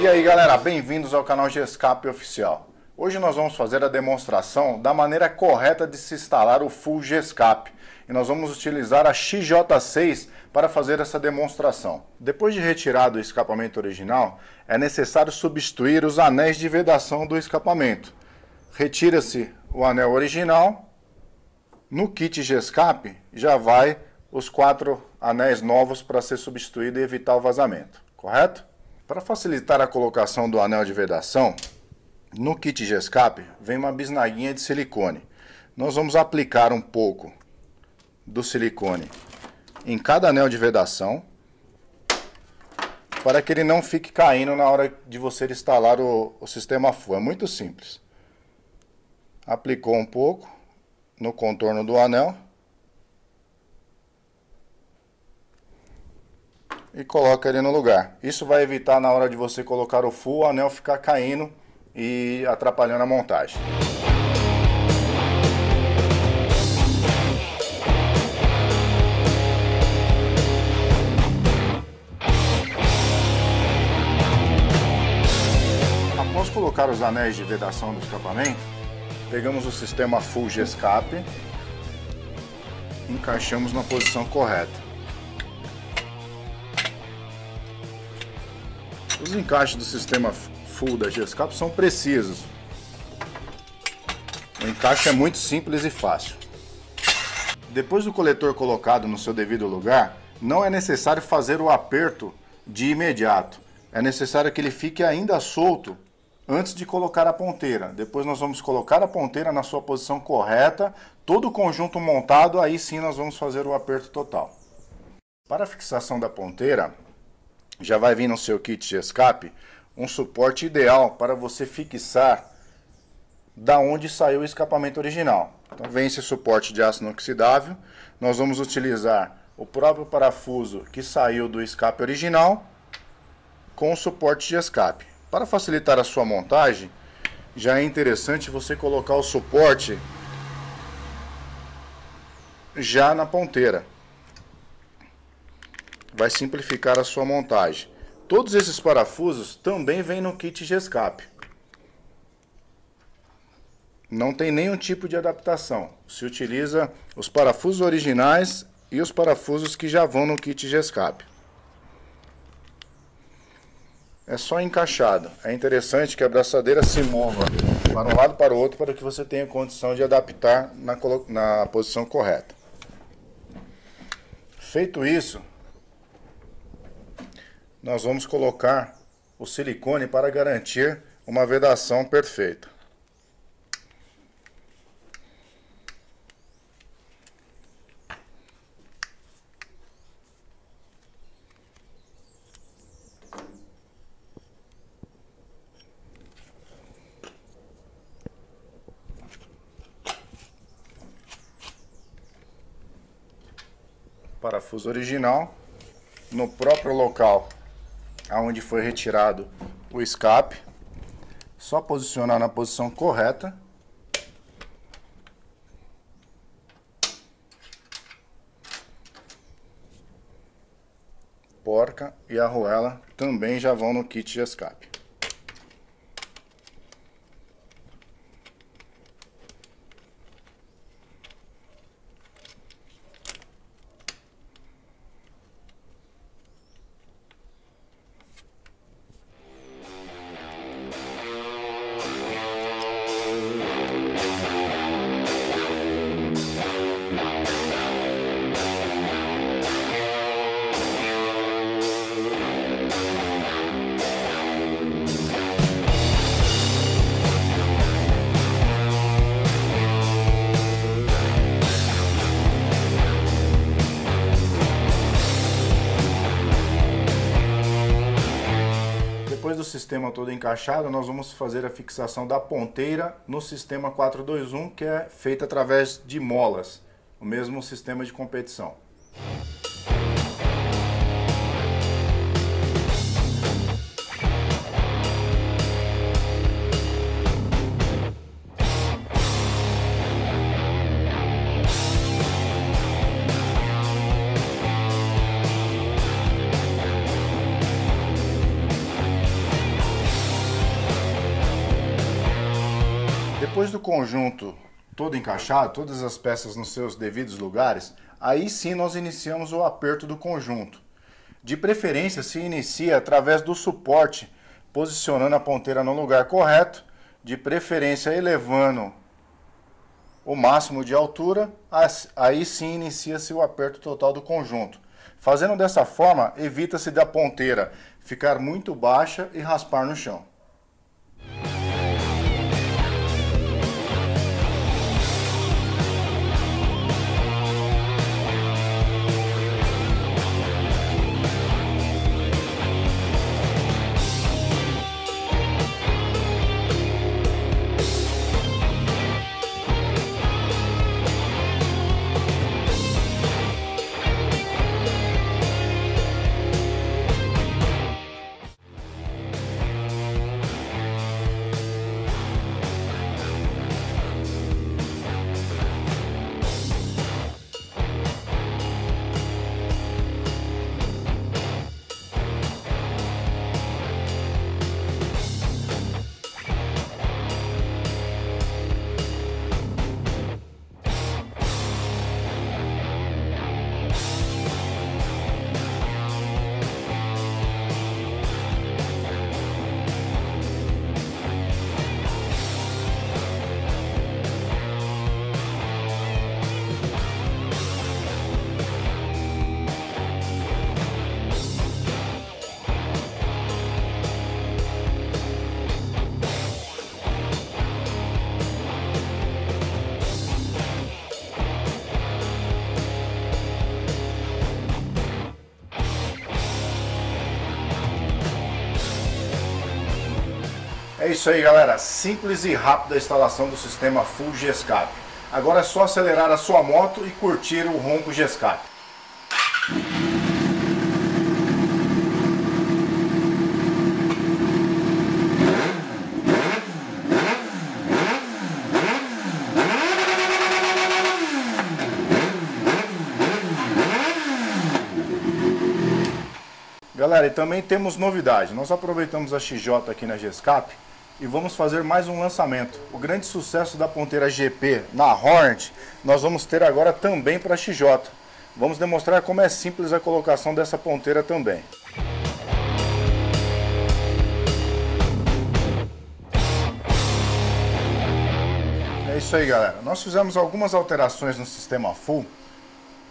E aí galera, bem-vindos ao canal Gescape Oficial. Hoje nós vamos fazer a demonstração da maneira correta de se instalar o Full Gescape. E nós vamos utilizar a XJ6 para fazer essa demonstração. Depois de retirado o escapamento original, é necessário substituir os anéis de vedação do escapamento. Retira-se o anel original, no kit Gescape já vai os quatro anéis novos para ser substituído e evitar o vazamento, correto? Para facilitar a colocação do anel de vedação, no kit Gescape vem uma bisnaguinha de silicone. Nós vamos aplicar um pouco do silicone em cada anel de vedação para que ele não fique caindo na hora de você instalar o, o sistema full. É muito simples. Aplicou um pouco no contorno do anel. E coloca ele no lugar. Isso vai evitar na hora de você colocar o full, o anel ficar caindo e atrapalhando a montagem. Após colocar os anéis de vedação do escapamento, pegamos o sistema Full G-Escape, encaixamos na posição correta. Os encaixes do sistema full da G-Escape são precisos. O encaixe é muito simples e fácil. Depois do coletor colocado no seu devido lugar, não é necessário fazer o aperto de imediato. É necessário que ele fique ainda solto antes de colocar a ponteira. Depois nós vamos colocar a ponteira na sua posição correta, todo o conjunto montado, aí sim nós vamos fazer o aperto total. Para a fixação da ponteira, já vai vir no seu kit de escape um suporte ideal para você fixar da onde saiu o escapamento original. Então vem esse suporte de aço inoxidável, nós vamos utilizar o próprio parafuso que saiu do escape original com o suporte de escape. Para facilitar a sua montagem, já é interessante você colocar o suporte já na ponteira. Vai simplificar a sua montagem. Todos esses parafusos também vêm no kit de escape. Não tem nenhum tipo de adaptação. Se utiliza os parafusos originais e os parafusos que já vão no kit de escape. É só encaixado. É interessante que a braçadeira se mova para um lado para o outro para que você tenha condição de adaptar na, na posição correta. Feito isso, nós vamos colocar o silicone para garantir uma vedação perfeita. parafuso original no próprio local aonde foi retirado o escape. Só posicionar na posição correta. Porca e arruela também já vão no kit de escape. Sistema todo encaixado, nós vamos fazer a fixação da ponteira no sistema 421, que é feita através de molas, o mesmo sistema de competição. Depois do conjunto todo encaixado, todas as peças nos seus devidos lugares, aí sim nós iniciamos o aperto do conjunto. De preferência se inicia através do suporte, posicionando a ponteira no lugar correto, de preferência elevando o máximo de altura, aí sim inicia-se o aperto total do conjunto. Fazendo dessa forma, evita-se da ponteira ficar muito baixa e raspar no chão. É isso aí galera, simples e rápida a instalação do sistema Full G-Escape. Agora é só acelerar a sua moto e curtir o ronco G-Escape. Galera, e também temos novidade. Nós aproveitamos a XJ aqui na G-Escape e vamos fazer mais um lançamento. O grande sucesso da ponteira GP na Hornet, nós vamos ter agora também para XJ. Vamos demonstrar como é simples a colocação dessa ponteira também. É isso aí galera, nós fizemos algumas alterações no sistema full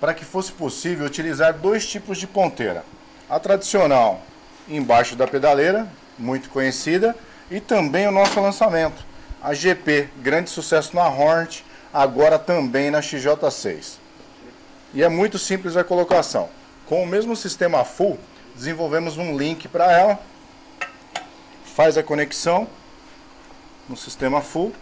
para que fosse possível utilizar dois tipos de ponteira. A tradicional embaixo da pedaleira, muito conhecida, e também o nosso lançamento, a GP, grande sucesso na Hornet, agora também na XJ6. E é muito simples a colocação. Com o mesmo sistema full, desenvolvemos um link para ela, faz a conexão no sistema full,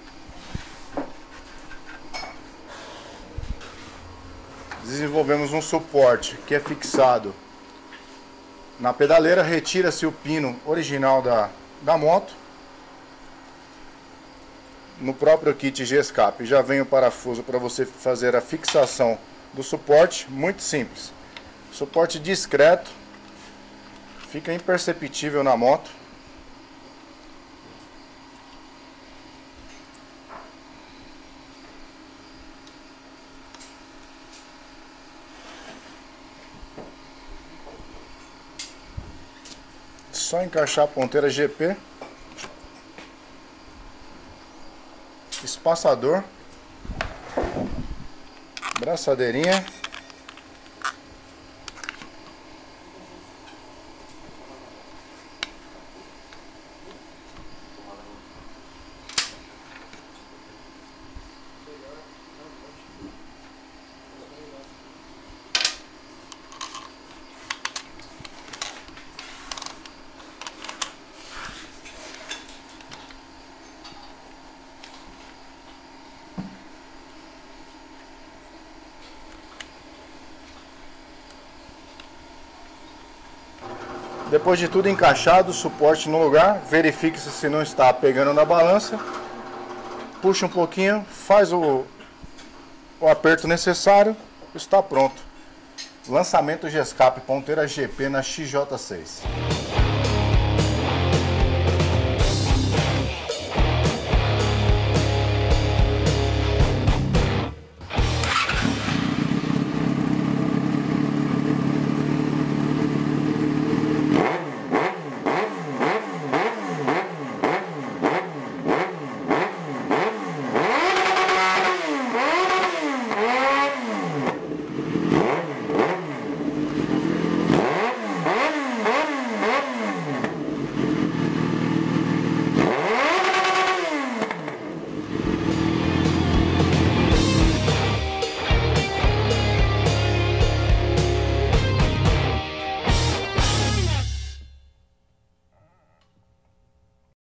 desenvolvemos um suporte que é fixado na pedaleira, retira-se o pino original da, da moto no próprio kit G-Escape já vem o parafuso para você fazer a fixação do suporte, muito simples. Suporte discreto, fica imperceptível na moto. Só encaixar a ponteira GP espaçador, braçadeirinha Depois de tudo encaixado, suporte no lugar, verifique -se, se não está pegando na balança. Puxa um pouquinho, faz o, o aperto necessário, está pronto. Lançamento G-Escape ponteira GP na XJ6.